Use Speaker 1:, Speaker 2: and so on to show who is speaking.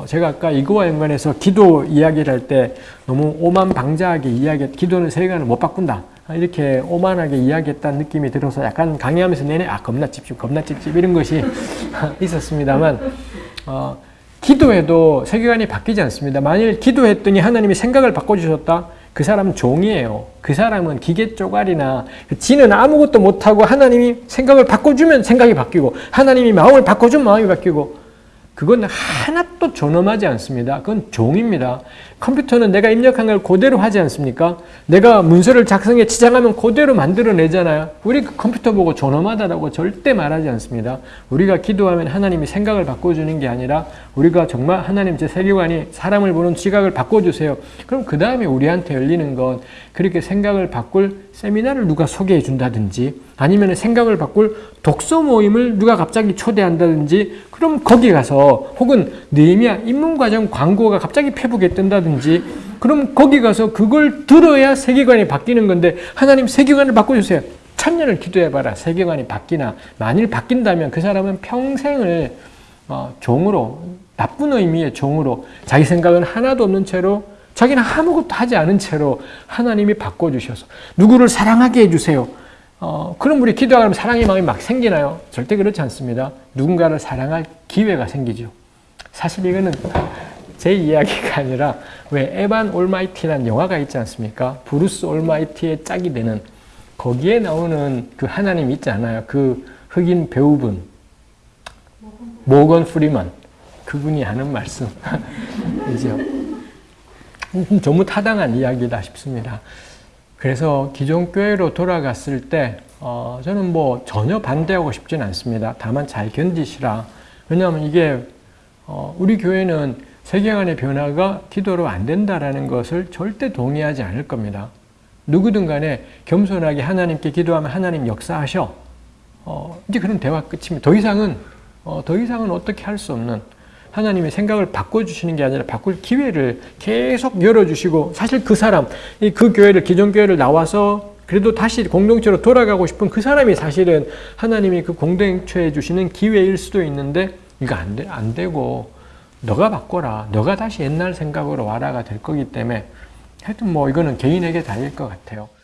Speaker 1: 어, 제가 아까 이거와 연관해서 기도 이야기를 할 때 너무 오만방자하게 이야기, 기도는 세계관을 못 바꾼다. 아, 이렇게 오만하게 이야기했다는 느낌이 들어서 약간 강의하면서 내내 아 겁나 찝찝 겁나 찝찝 이런 것이 있었습니다만 어, 기도해도 세계관이 바뀌지 않습니다. 만일 기도했더니 하나님이 생각을 바꿔주셨다? 그 사람은 종이에요. 그 사람은 기계 쪼가리나 그 지는 아무것도 못하고 하나님이 생각을 바꿔주면 생각이 바뀌고 하나님이 마음을 바꿔주면 마음이 바뀌고 그건 하나도 존엄하지 않습니다. 그건 종입니다. 컴퓨터는 내가 입력한 걸 그대로 하지 않습니까? 내가 문서를 작성해 지정하면 그대로 만들어내잖아요. 우리 그 컴퓨터 보고 존엄하다고 절대 말하지 않습니다. 우리가 기도하면 하나님이 생각을 바꿔주는 게 아니라 우리가 정말 하나님 제 세계관이 사람을 보는 시각을 바꿔주세요. 그럼 그 다음에 우리한테 열리는 건 그렇게 생각을 바꿀 세미나를 누가 소개해 준다든지 아니면 생각을 바꿀 독서 모임을 누가 갑자기 초대한다든지 그럼 거기 가서 혹은 느헤미야 입문과정 광고가 갑자기 페북에 뜬다든지 그럼 거기 가서 그걸 들어야 세계관이 바뀌는 건데 하나님 세계관을 바꿔주세요. 천년을 기도해봐라. 세계관이 바뀌나 만일 바뀐다면 그 사람은 평생을 어, 종으로 나쁜 의미의 종으로 자기 생각은 하나도 없는 채로 자기는 아무것도 하지 않은 채로 하나님이 바꿔주셔서 누구를 사랑하게 해주세요. 어, 그럼 우리 기도하면 사랑의 마음이 막 생기나요? 절대 그렇지 않습니다. 누군가를 사랑할 기회가 생기죠. 사실 이거는 제 이야기가 아니라 왜 에반 올마이티라는 영화가 있지 않습니까? 브루스 올마이티의 짝이 되는 거기에 나오는 그 하나님 있지 않아요? 그 흑인 배우분 모건 프리먼 그분이 하는 말씀 이죠. 너무 타당한 이야기다 싶습니다. 그래서 기존 교회로 돌아갔을 때 어, 저는 뭐 전혀 반대하고 싶지는 않습니다. 다만 잘 견디시라. 왜냐하면 이게 어, 우리 교회는 세계관의 변화가 기도로 안 된다라는 것을 절대 동의하지 않을 겁니다. 누구든 간에 겸손하게 하나님께 기도하면 하나님 역사하셔. 어, 이제 그런 대화 끝입니다. 더 이상은 어, 더 이상은 어떻게 할 수 없는 하나님의 생각을 바꿔주시는 게 아니라 바꿀 기회를 계속 열어주시고 사실 그 사람, 그 교회를 기존 교회를 나와서 그래도 다시 공동체로 돌아가고 싶은 그 사람이 사실은 하나님이 그 공동체에 주시는 기회일 수도 있는데 이거 안, 돼, 안 되고 너가 바꿔라. 너가 다시 옛날 생각으로 와라가 될 거기 때문에 하여튼 뭐 이거는 개인에게 달릴 것 같아요.